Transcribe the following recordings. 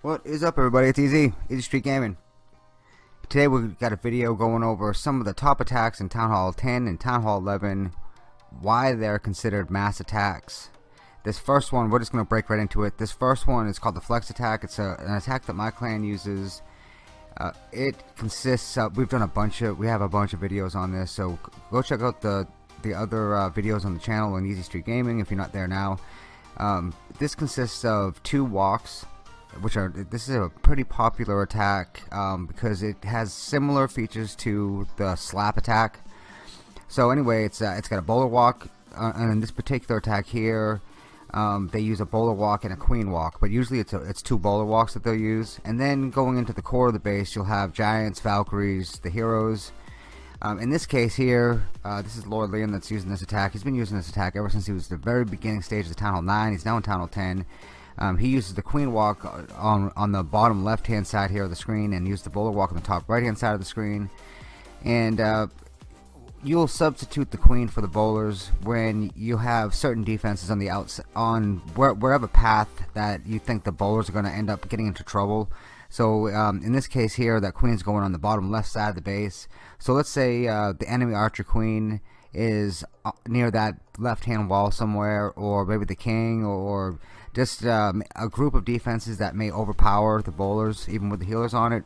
What is up everybody, it's Easy, Easy Street Gaming. Today we've got a video going over some of the top attacks in Town Hall 10 and Town Hall 11, why they're considered mass attacks. This first one, we're just going to break right into it. This first one is called the Flex Attack. It's a, an attack that my clan uses. Uh, it consists of, we've done a bunch of, we have a bunch of videos on this, so go check out the, the other uh, videos on the channel on Easy Street Gaming if you're not there now. Um, this consists of two walks which are this is a pretty popular attack um, because it has similar features to the slap attack so anyway it's uh, it's got a bowler walk uh, and in this particular attack here um, they use a bowler walk and a queen walk but usually it's a, it's two bowler walks that they'll use. And then going into the core of the base you'll have giants Valkyries the heroes. Um, in this case here uh, this is Lord Liam that's using this attack. He's been using this attack ever since he was the very beginning stage of the Town Hall 9 he's now in Town Hall 10 um, he uses the queen walk on, on the bottom left hand side here of the screen and use the bowler walk on the top right hand side of the screen. And uh, you'll substitute the queen for the bowlers when you have certain defenses on the outs on where, wherever path that you think the bowlers are going to end up getting into trouble. So um, in this case here that queen's going on the bottom left side of the base. So let's say uh, the enemy archer queen is uh, near that left hand wall somewhere or maybe the king or just um, a group of defenses that may overpower the bowlers even with the healers on it.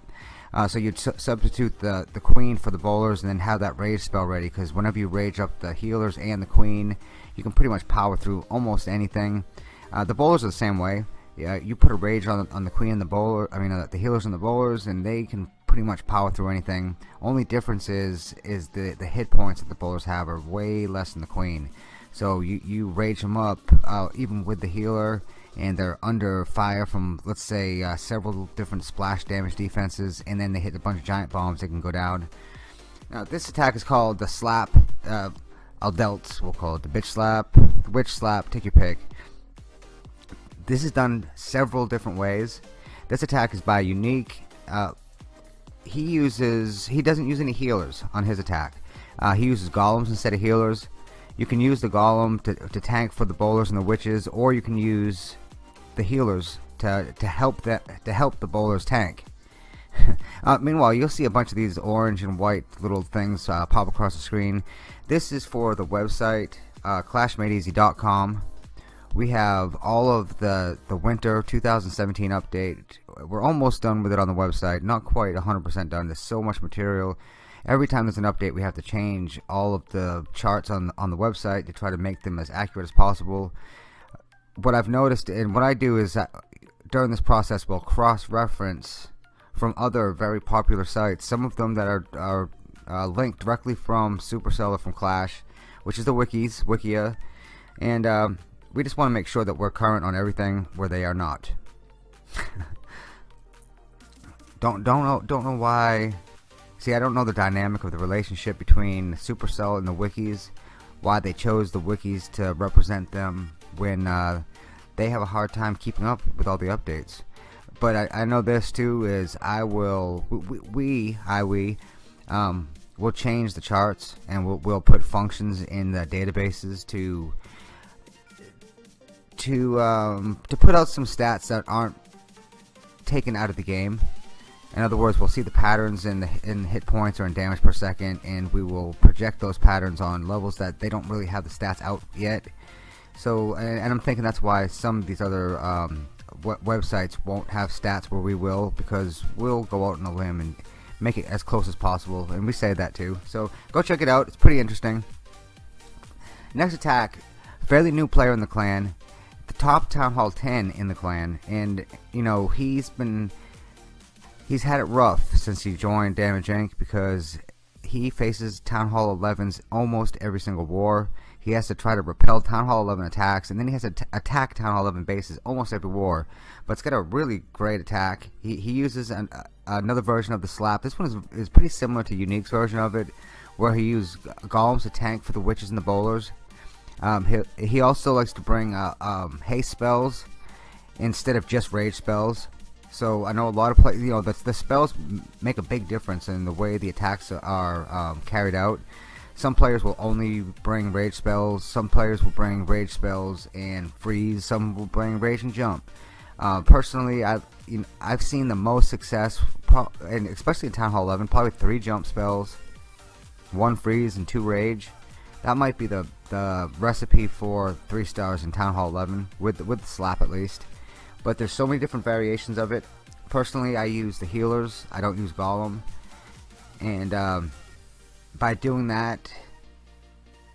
Uh, so you'd su substitute the the queen for the bowlers and then have that rage spell ready because whenever you rage up the healers and the queen you can pretty much power through almost anything. Uh, the bowlers are the same way. Yeah, you put a rage on, on the queen and the bowler I mean uh, the healers and the bowlers and they can pretty much power through anything. Only difference is is the the hit points that the bowlers have are way less than the queen so you, you rage them up uh, even with the healer and they're under fire from let's say uh, several different splash damage defenses and then they hit a bunch of giant bombs they can go down. Now this attack is called the slap uh, dealt we'll call it the bitch slap the witch slap take your pick. This is done several different ways. This attack is by unique uh, he uses he doesn't use any healers on his attack. Uh, he uses golems instead of healers you can use the golem to, to tank for the bowlers and the witches or you can use the healers to, to help that to help the bowlers tank. Uh, meanwhile you'll see a bunch of these orange and white little things uh, pop across the screen. This is for the website uh, clashmadeeasy.com we have all of the the winter 2017 update. We're almost done with it on the website. Not quite 100% done. There's so much material every time there's an update we have to change all of the charts on on the website to try to make them as accurate as possible. What I've noticed and what I do is that during this process we'll cross-reference from other very popular sites some of them that are, are uh, linked directly from Supercell or from Clash which is the wikis wikia. And um, we just want to make sure that we're current on everything where they are not. Don't don't know don't know why see I don't know the dynamic of the relationship between Supercell and the wikis why they chose the wikis to represent them when uh, they have a hard time keeping up with all the updates but I, I know this too is I will we, we I we um, will change the charts and we'll, we'll put functions in the databases to to um, to put out some stats that aren't taken out of the game. In other words, we'll see the patterns in the in hit points or in damage per second, and we will project those patterns on levels that they don't really have the stats out yet. So, and, and I'm thinking that's why some of these other um, websites won't have stats where we will, because we'll go out on a limb and make it as close as possible, and we say that too. So go check it out; it's pretty interesting. Next attack, fairly new player in the clan the top Town Hall 10 in the clan, and you know he's been he's had it rough since he joined Damage Inc. because he faces Town Hall 11's almost every single war. He has to try to repel Town Hall 11 attacks, and then he has to attack Town Hall 11 bases almost every war. But it's got a really great attack. He, he uses an, uh, another version of the slap. This one is, is pretty similar to Unique's version of it, where he uses golems to tank for the witches and the bowlers. Um, he, he also likes to bring uh, um, haste spells instead of just rage spells. So I know a lot of players, you know, the, the spells make a big difference in the way the attacks are um, carried out. Some players will only bring rage spells. Some players will bring rage spells and freeze. Some will bring rage and jump. Uh, personally, I've you know, I've seen the most success, and especially in Town Hall 11, probably three jump spells, one freeze, and two rage. That might be the the recipe for three stars in Town Hall 11 with with the slap at least but there's so many different variations of it. Personally I use the healers. I don't use Golem and um, by doing that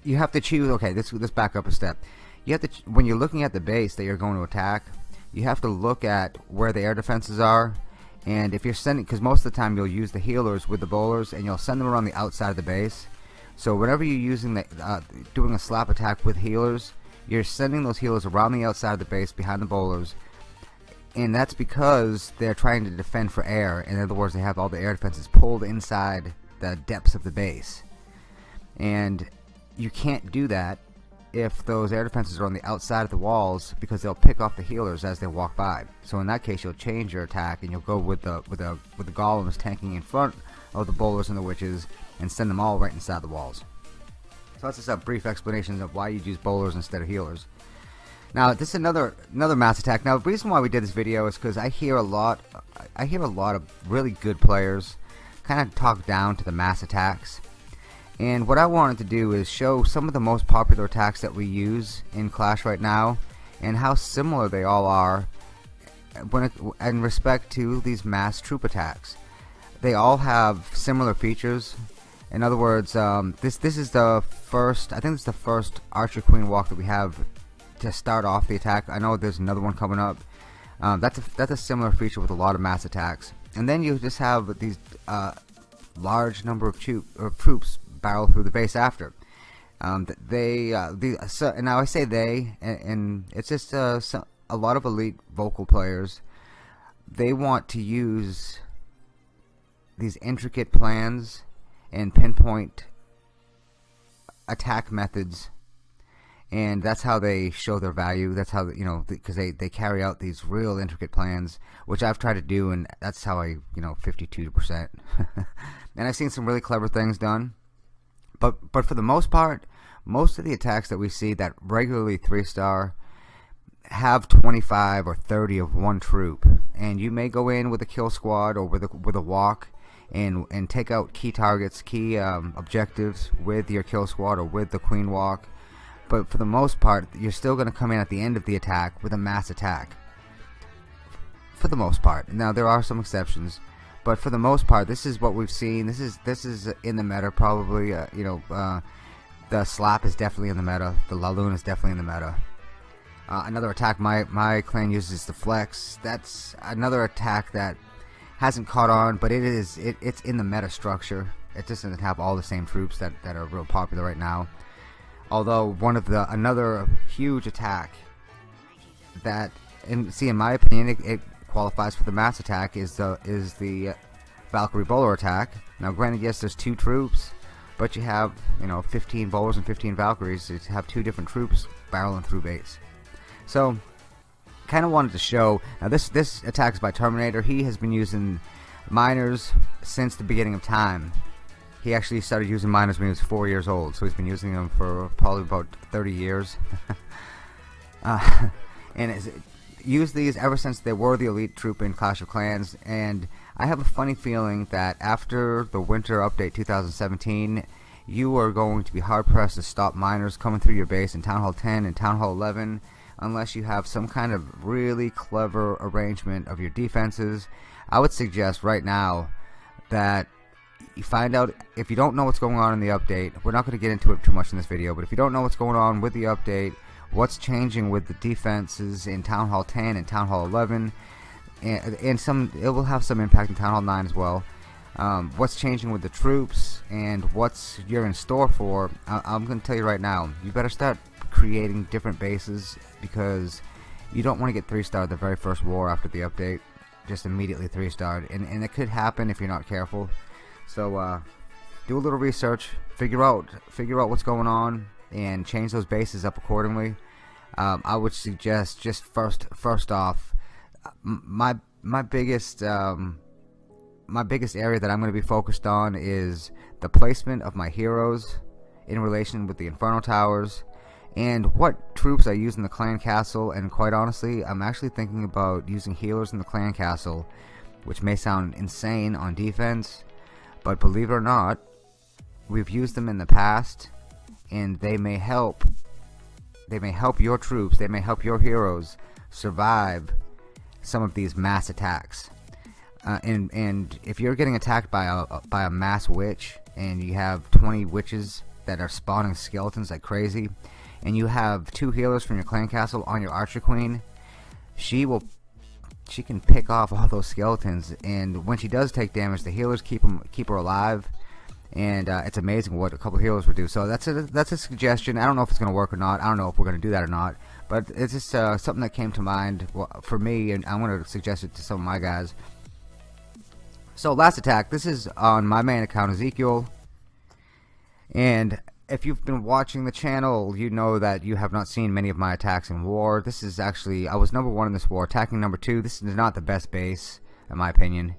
you have to choose okay let's, let's back up a step. You have to when you're looking at the base that you're going to attack you have to look at where the air defenses are. And if you're sending because most of the time you'll use the healers with the bowlers and you'll send them around the outside of the base. So whenever you're using the uh, doing a slap attack with healers you're sending those healers around the outside of the base behind the bowlers and that's because they're trying to defend for air. In other words, they have all the air defenses pulled inside the depths of the base. And you can't do that if those air defenses are on the outside of the walls because they'll pick off the healers as they walk by. So in that case, you'll change your attack and you'll go with the with the with the golems tanking in front of the bowlers and the witches and send them all right inside the walls. So that's just a brief explanation of why you use bowlers instead of healers. Now this is another another mass attack. Now the reason why we did this video is because I hear a lot I hear a lot of really good players kind of talk down to the mass attacks. And what I wanted to do is show some of the most popular attacks that we use in Clash right now and how similar they all are when it, in respect to these mass troop attacks. They all have similar features. In other words, um, this this is the first I think it's the first Archer Queen walk that we have to start off the attack. I know there's another one coming up. Um, that's a, that's a similar feature with a lot of mass attacks. And then you just have these uh, large number of, troop, troops barrel through the base after. Um, they uh, the, so, and now I say they, and, and it's just uh, so, a lot of elite vocal players. They want to use these intricate plans and pinpoint attack methods and that's how they show their value. That's how you know because they they carry out these real intricate plans which I've tried to do and that's how I you know 52% and I've seen some really clever things done. But but for the most part most of the attacks that we see that regularly three star have 25 or 30 of one troop. And you may go in with a kill squad or with a, with a walk and and take out key targets key um, objectives with your kill squad or with the queen walk but for the most part you're still going to come in at the end of the attack with a mass attack. For the most part. Now there are some exceptions but for the most part this is what we've seen. This is this is in the meta probably uh, you know uh, the slap is definitely in the meta. The Laloon is definitely in the meta. Uh, another attack my my clan uses the flex. That's another attack that hasn't caught on but it is it, it's in the meta structure. It just doesn't have all the same troops that, that are real popular right now although one of the another huge attack that see in my opinion it, it, qualifies for the mass attack is the is the Valkyrie bowler attack. Now granted yes there's two troops but you have you know 15 bowlers and 15 Valkyries you have two different troops barreling through base. So kind of wanted to show now this this attack is by Terminator. He has been using miners since the beginning of time he actually started using miners when he was four years old, so he's been using them for probably about 30 years. uh, and has used these ever since they were the elite troop in Clash of Clans. And I have a funny feeling that after the Winter Update 2017, you are going to be hard pressed to stop miners coming through your base in Town Hall 10 and Town Hall 11 unless you have some kind of really clever arrangement of your defenses. I would suggest right now that you find out if you don't know what's going on in the update we're not going to get into it too much in this video but if you don't know what's going on with the update what's changing with the defenses in Town Hall 10 and Town Hall 11 and, and some it will have some impact in Town Hall 9 as well. Um, what's changing with the troops and what's you're in store for I, I'm going to tell you right now you better start creating different bases because you don't want to get 3 star the very first war after the update just immediately 3 starred and, and it could happen if you're not careful so uh, do a little research, figure out figure out what's going on, and change those bases up accordingly. Um, I would suggest just first first off, my my biggest um, my biggest area that I'm going to be focused on is the placement of my heroes in relation with the Inferno Towers and what troops I use in the clan castle and quite honestly I'm actually thinking about using healers in the clan castle which may sound insane on defense but believe it or not we've used them in the past and they may help. They may help your troops. They may help your heroes survive some of these mass attacks. Uh, and and if you're getting attacked by a by a mass witch and you have 20 witches that are spawning skeletons like crazy and you have two healers from your clan castle on your archer queen she will she can pick off all those skeletons and when she does take damage the healers keep them keep her alive and uh, it's amazing what a couple healers would do. So that's a that's a suggestion. I don't know if it's gonna work or not. I don't know if we're gonna do that or not but it's just uh, something that came to mind for me and I want to suggest it to some of my guys. So last attack. This is on my main account Ezekiel. And if you've been watching the channel, you know that you have not seen many of my attacks in war. This is actually, I was number one in this war, attacking number two. This is not the best base, in my opinion.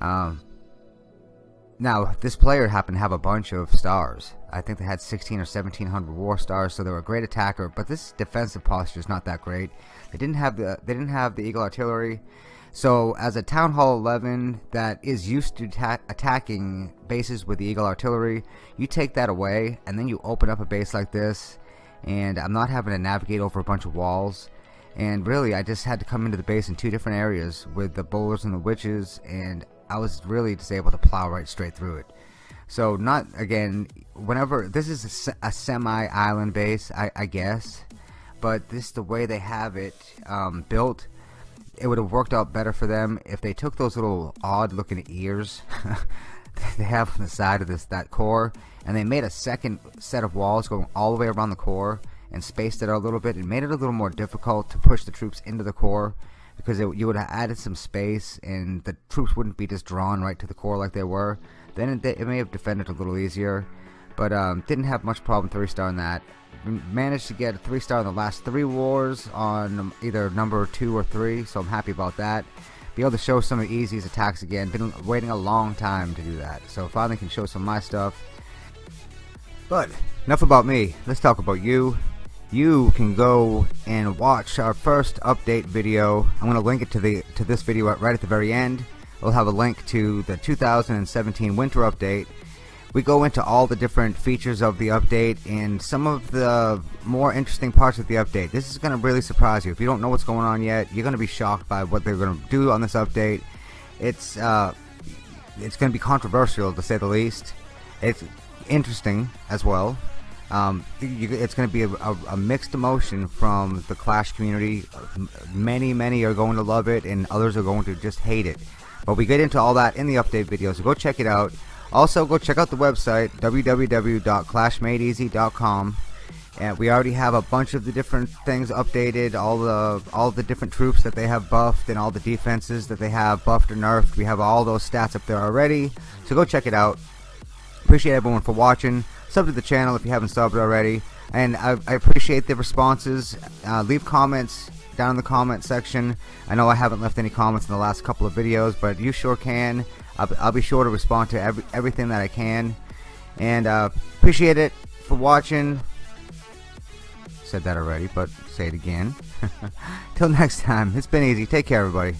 Um, now, this player happened to have a bunch of stars. I think they had 16 or 1700 war stars, so they were a great attacker. But this defensive posture is not that great. They didn't have the they didn't have the Eagle artillery. So as a Town Hall 11 that is used to attacking bases with the Eagle artillery, you take that away and then you open up a base like this and I'm not having to navigate over a bunch of walls and really I just had to come into the base in two different areas with the bowlers and the witches and I was really just able to plow right straight through it. So not again whenever this is a, a semi island base I, I, guess but this the way they have it um, built it would have worked out better for them if they took those little odd looking ears they have on the side of this that core and they made a second set of walls going all the way around the core and spaced it out a little bit and made it a little more difficult to push the troops into the core because it, you would have added some space and the troops wouldn't be just drawn right to the core like they were then it, it may have defended a little easier. But um, didn't have much problem three star in that. Managed to get a three star in the last three wars on either number two or three so I'm happy about that. Be able to show some of Easy's attacks again. Been waiting a long time to do that so finally can show some of my stuff. But enough about me. Let's talk about you you can go and watch our first update video I'm gonna link it to the to this video right at the very end we'll have a link to the 2017 winter update we go into all the different features of the update and some of the more interesting parts of the update. This is going to really surprise you. If you don't know what's going on yet, you're going to be shocked by what they're going to do on this update. It's uh, it's going to be controversial to say the least. It's interesting as well. Um, you, it's going to be a, a, a, mixed emotion from the Clash community. Many, many are going to love it, and others are going to just hate it. But we get into all that in the update video, so go check it out. Also, go check out the website www.clashmadeeasy.com and we already have a bunch of the different things updated all the all the different troops that they have buffed and all the defenses that they have buffed or nerfed we have all those stats up there already so go check it out appreciate everyone for watching sub to the channel if you haven't subbed already and I, I appreciate the responses uh, leave comments down in the comment section I know I haven't left any comments in the last couple of videos but you sure can I'll, I'll be sure to respond to every, everything that I can. And uh, appreciate it for watching. Said that already, but say it again. Till next time, it's been easy. Take care, everybody.